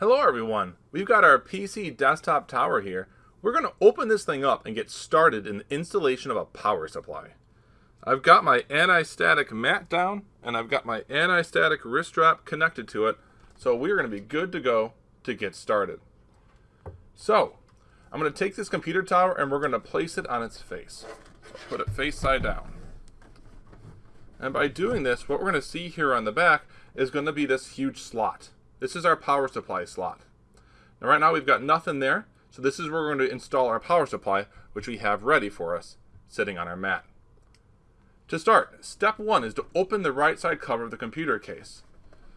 Hello everyone, we've got our PC desktop tower here. We're going to open this thing up and get started in the installation of a power supply. I've got my anti-static mat down and I've got my anti-static wrist strap connected to it so we're going to be good to go to get started. So I'm going to take this computer tower and we're going to place it on its face. Put it face side down. And by doing this what we're going to see here on the back is going to be this huge slot. This is our power supply slot. Now right now we've got nothing there, so this is where we're going to install our power supply, which we have ready for us, sitting on our mat. To start, step one is to open the right side cover of the computer case.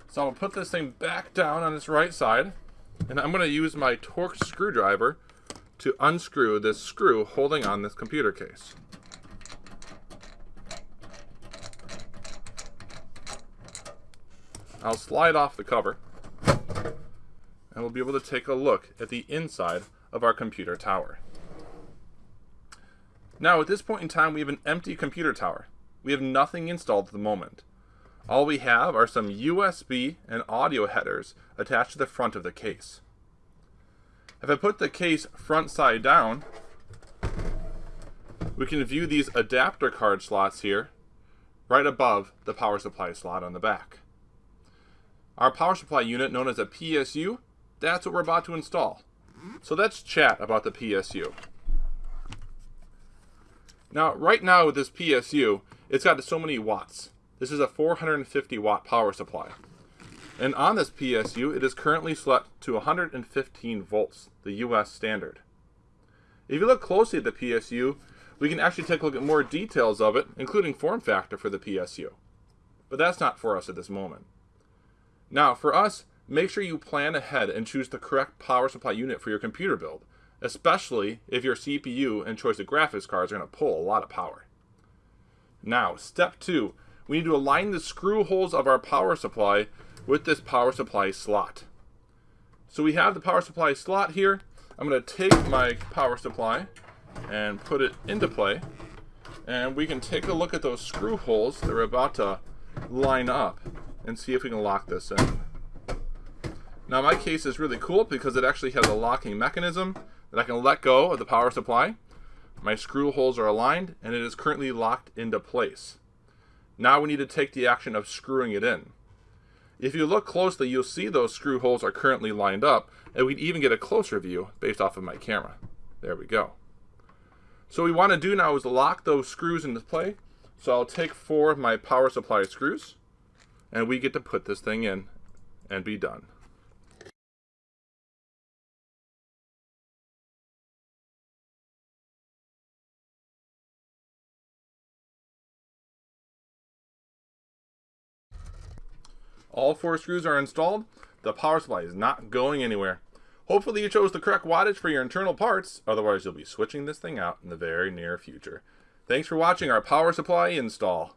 So I'm to put this thing back down on its right side, and I'm going to use my Torx screwdriver to unscrew this screw holding on this computer case. I'll slide off the cover and we'll be able to take a look at the inside of our computer tower. Now at this point in time we have an empty computer tower. We have nothing installed at the moment. All we have are some USB and audio headers attached to the front of the case. If I put the case front side down, we can view these adapter card slots here right above the power supply slot on the back. Our power supply unit known as a PSU that's what we're about to install. So let's chat about the PSU. Now, right now with this PSU, it's got so many watts. This is a 450 watt power supply. And on this PSU, it is currently set to 115 volts, the US standard. If you look closely at the PSU, we can actually take a look at more details of it, including form factor for the PSU. But that's not for us at this moment. Now, for us, Make sure you plan ahead and choose the correct power supply unit for your computer build, especially if your CPU and choice of graphics cards are going to pull a lot of power. Now, step two, we need to align the screw holes of our power supply with this power supply slot. So we have the power supply slot here. I'm going to take my power supply and put it into play. And we can take a look at those screw holes that are about to line up and see if we can lock this in. Now my case is really cool because it actually has a locking mechanism that I can let go of the power supply. My screw holes are aligned and it is currently locked into place. Now we need to take the action of screwing it in. If you look closely, you'll see those screw holes are currently lined up, and we would even get a closer view based off of my camera. There we go. So what we want to do now is lock those screws into play. So I'll take four of my power supply screws, and we get to put this thing in and be done. All four screws are installed. The power supply is not going anywhere. Hopefully you chose the correct wattage for your internal parts, otherwise you'll be switching this thing out in the very near future. Thanks for watching our power supply install.